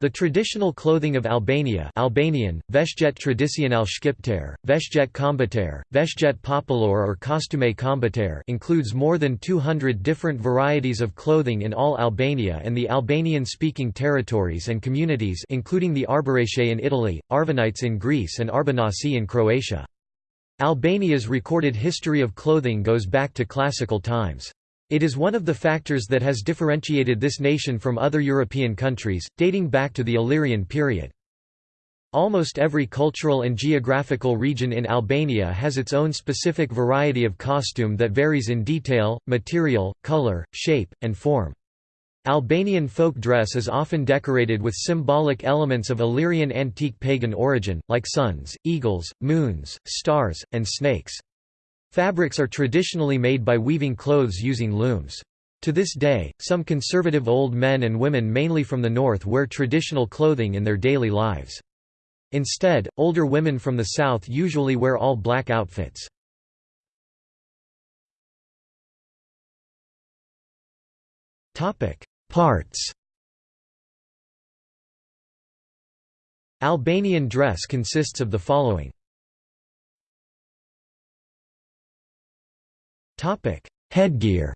The traditional clothing of Albania Albanian, veshjet tradicional shqiptare, veshjet kombëtar, veshjet popullor or costume kombëtar includes more than 200 different varieties of clothing in all Albania and the Albanian-speaking territories and communities including the Arbëreshe in Italy, Arvanites in Greece and Arbanasi in Croatia. Albania's recorded history of clothing goes back to classical times. It is one of the factors that has differentiated this nation from other European countries, dating back to the Illyrian period. Almost every cultural and geographical region in Albania has its own specific variety of costume that varies in detail, material, color, shape, and form. Albanian folk dress is often decorated with symbolic elements of Illyrian antique pagan origin, like suns, eagles, moons, stars, and snakes. Fabrics are traditionally made by weaving clothes using looms. To this day, some conservative old men and women mainly from the north wear traditional clothing in their daily lives. Instead, older women from the south usually wear all black outfits. Parts Albanian dress consists of the following Topic: Headgear.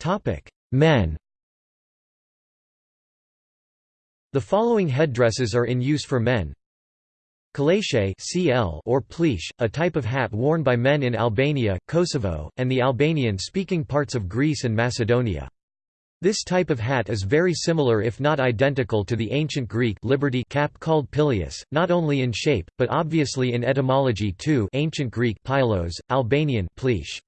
Topic: Men. The following headdresses are in use for men. Kalache (CL) or pleesh, a type of hat worn by men in Albania, Kosovo, and the Albanian-speaking parts of Greece and Macedonia. This type of hat is very similar if not identical to the ancient Greek liberty cap called pileus, not only in shape, but obviously in etymology too ancient Greek pilos, Albanian pleesh.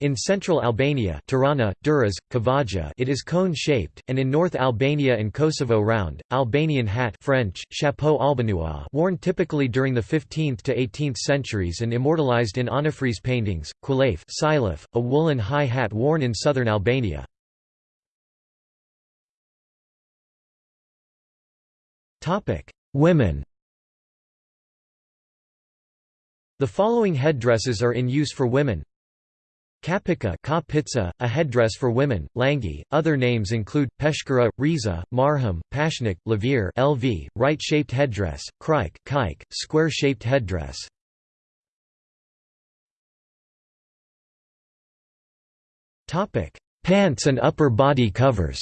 In central Albania Tirana, Durrës, Kavaja it is cone-shaped, and in North Albania and Kosovo round, Albanian hat French, chapeau albanois worn typically during the 15th to 18th centuries and immortalized in anafrese paintings, quilaf a woolen high hat worn in southern Albania. Topic: Women. The following headdresses are in use for women. Kapika ka a headdress for women, langi. Other names include peshkara, riza, marhum, pashnik, lavir, (LV), right-shaped headdress, krike, kike, square-shaped headdress. Topic: Pants and upper body covers.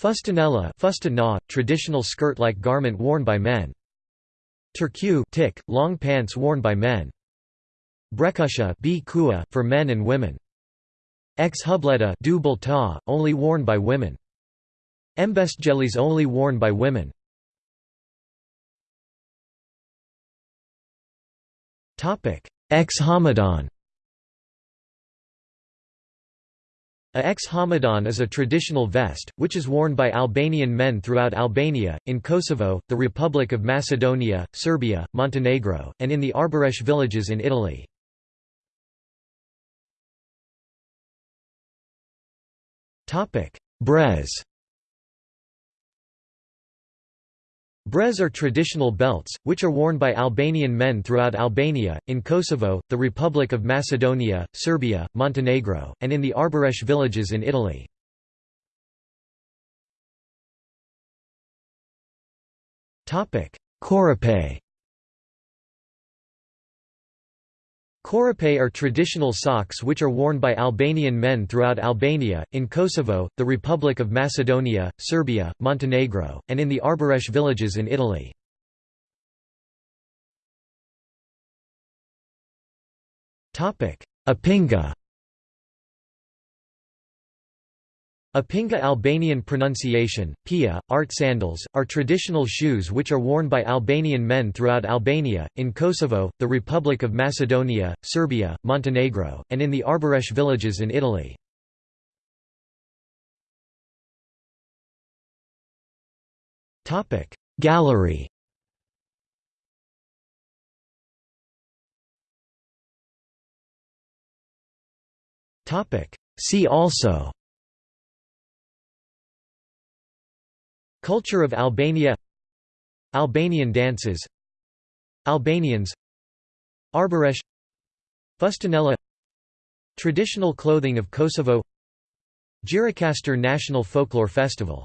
Fustanella fustana, traditional skirt-like garment worn by men. Turku tick, long pants worn by men. Brekusha for men and women. Ex hubleta only worn by women. Embestjelis only worn by women. Ex hamadan A ex hamadan is a traditional vest, which is worn by Albanian men throughout Albania, in Kosovo, the Republic of Macedonia, Serbia, Montenegro, and in the Arbëresh villages in Italy. Brez Brez are traditional belts, which are worn by Albanian men throughout Albania, in Kosovo, the Republic of Macedonia, Serbia, Montenegro, and in the Arbëresh villages in Italy. Korape Korape are traditional socks which are worn by Albanian men throughout Albania, in Kosovo, the Republic of Macedonia, Serbia, Montenegro, and in the Arbëresh villages in Italy. Apinga Apinga Albanian pronunciation, pia, art sandals, are traditional shoes which are worn by Albanian men throughout Albania, in Kosovo, the Republic of Macedonia, Serbia, Montenegro, and in the Arbëresh villages in Italy. Gallery See also Culture of Albania. Albanian dances. Albanians. Arbëresh Fustanella Traditional clothing of Kosovo. Gjirokastër National Folklore Festival